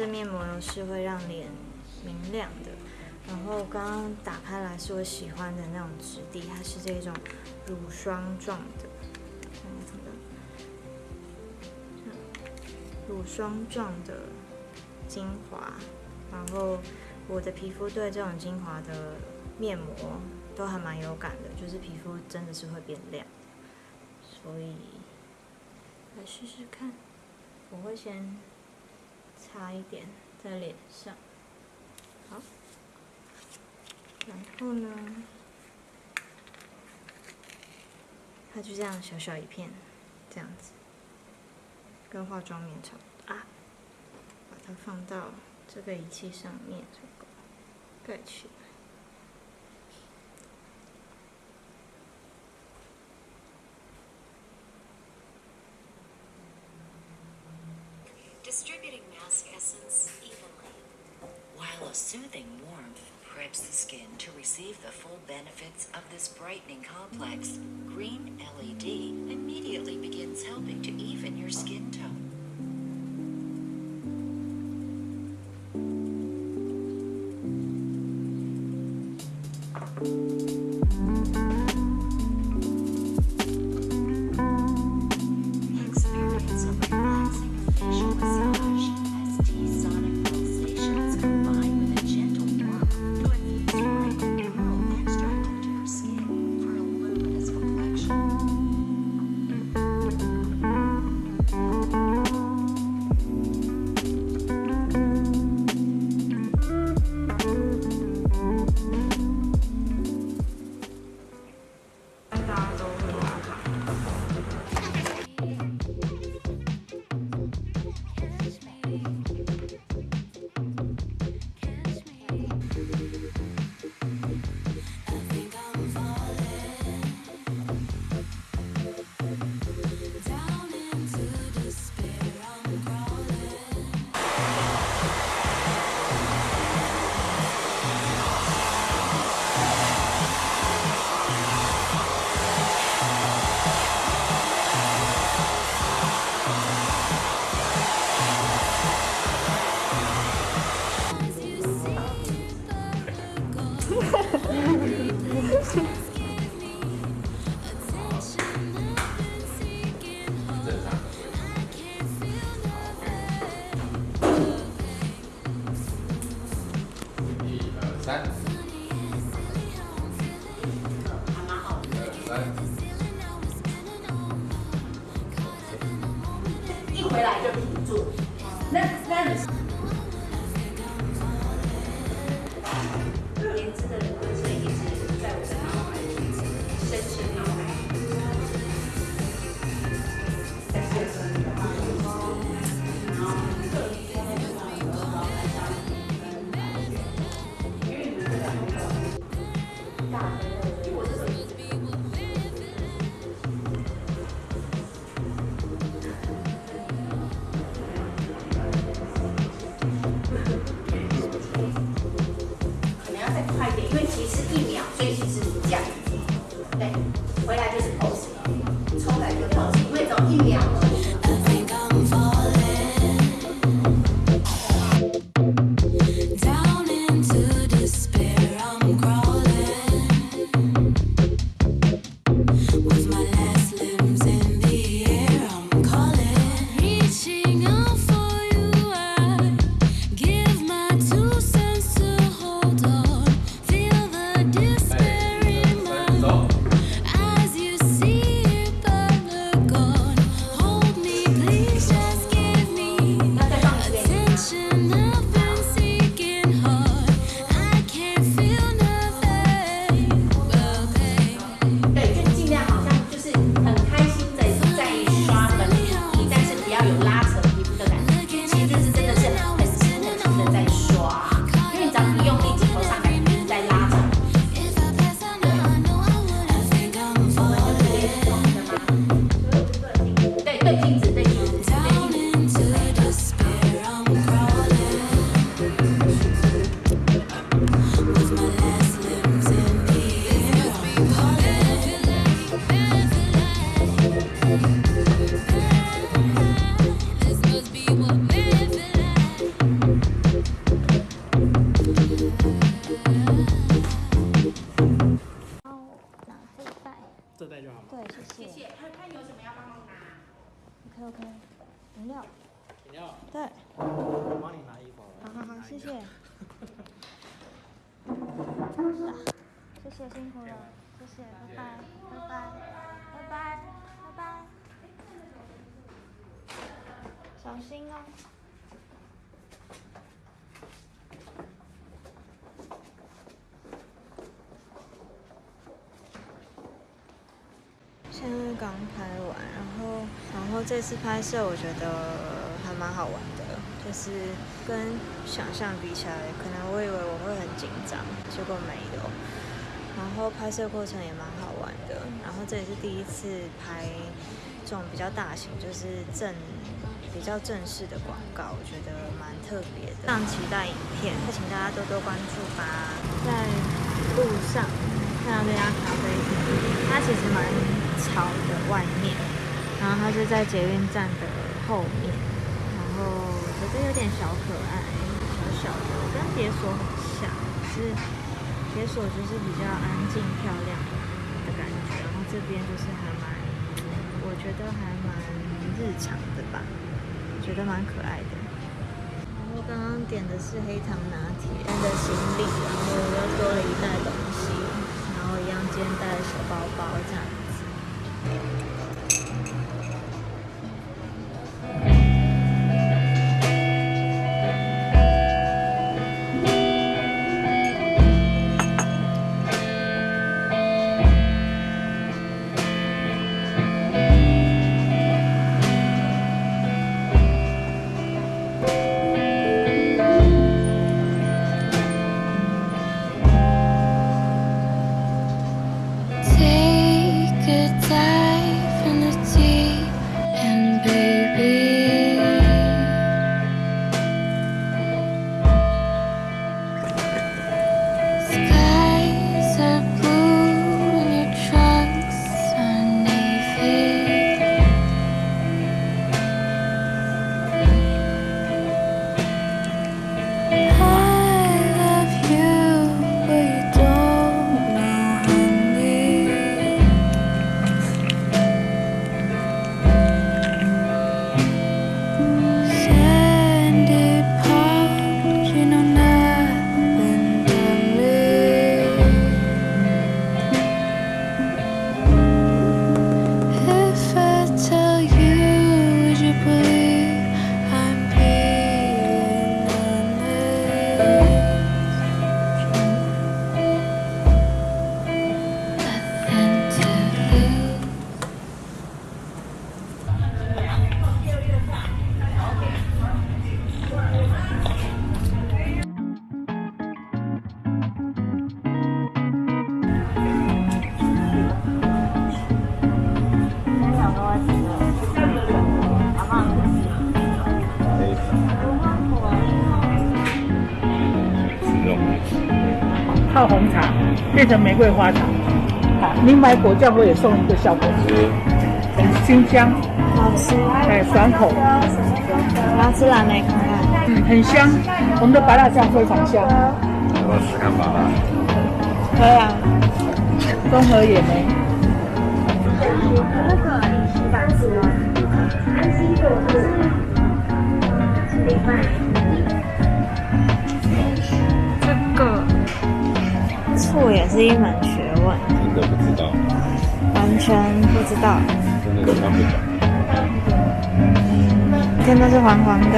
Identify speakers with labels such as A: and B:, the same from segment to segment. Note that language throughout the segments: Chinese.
A: 这面膜呢是会让脸明亮的。然后刚刚打开来是我喜欢的那种质地，它是这种乳霜状的，乳霜状的精华。然后我的皮肤对这种精华的面膜都还蛮有感的，就是皮肤真的是会变亮，所以来试试看。我会先擦一点在脸上，好，然后呢，它就这样小小一片，这样子，跟化妆棉差不多。啊，把它放到这个仪器上面，这个盖起来。
B: A soothing warmth preps the skin to receive the full benefits of this brightening complex, green LED immediately begins helping to even your skin tone.
C: Ustaz 可
D: 谢谢。
C: 看看有什么要帮忙拿。
D: OK OK，饮料。
E: 饮料，
D: 对，
E: 我帮你拿衣服好。
D: 好好好，谢谢。啊 谢谢，辛苦了，谢谢，拜拜，拜拜，拜拜，拜拜。小心哦。
A: 现在刚拍完，然后然后这次拍摄我觉得还蛮好玩的，就是跟想象比起来，可能我以为我会很紧张，结果没有。然后拍摄过程也蛮好玩的，然后这也是第一次拍这种比较大型，就是正比较正式的广告，我觉得蛮特别的，非常期待影片，请大家多多关注吧。在路上到这家咖啡厅，它其实蛮吵的，外面，然后它就在捷运站的后面，然后我觉得有点小可爱，小小的，跟别所很像，是别所就是比较安静漂亮的感觉，然后这边就是还蛮，我觉得还蛮日常的吧，觉得蛮可爱的。然后刚刚点的是黑糖拿铁，带的行李，然后又多了一袋东西，后一样肩带了小包包这样子。
F: 泡红茶变成玫瑰花茶。好，你买果酱我也送一个效果子，很清香，
G: 好吃。
F: 哎，爽口，
G: 我要吃蓝莓看看。
F: 嗯，很香。我们的白辣酱非常香，
H: 要不要试看吧？
G: 可以啊。
F: 综合野莓。
A: 那个你洗版吃哦，安心果汁是另外。
G: 醋也是一门学问，
H: 真的不知道，
G: 完全不知道。
H: 真的是看不懂。
G: 真的是黄黄的。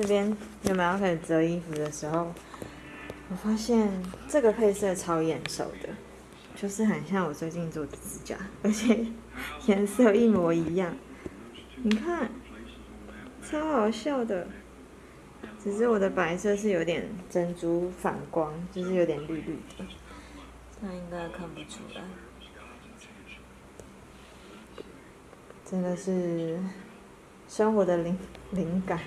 G: 这边原本要开始折衣服的时候，我发现这个配色超眼熟的，就是很像我最近做的指甲，而且颜色一模一样。你看，超好笑的。只是我的白色是有点珍珠反光，就是有点绿绿的，那应该看不出来。真的是生活的灵灵感。